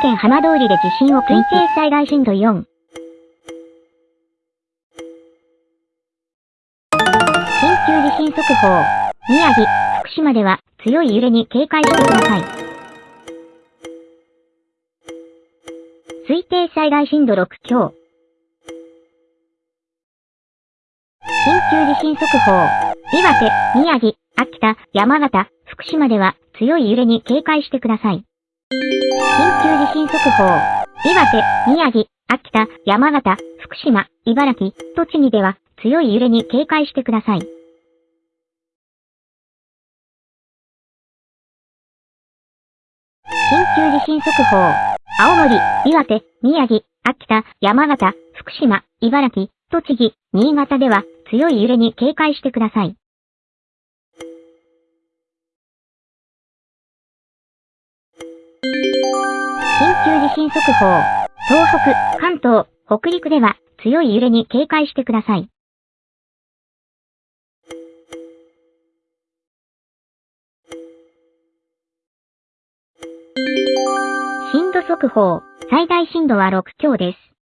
県浜通りで地震を推定災害震度4。緊急地震速報。宮城、福島では強い揺れに警戒してください。推定災害震度6強。緊急地震速報。岩手、宮城、秋田、山形、福島では強い揺れに警戒してください。緊急震速報。岩手、宮城、秋田、山形、福島、茨城、栃木では強い揺れに警戒してください。緊急地震速報。青森、岩手、宮城、秋田、山形、福島、茨城、栃木、新潟では強い揺れに警戒してください。急地震速報。東北、関東、北陸では強い揺れに警戒してください。震度速報。最大震度は6強です。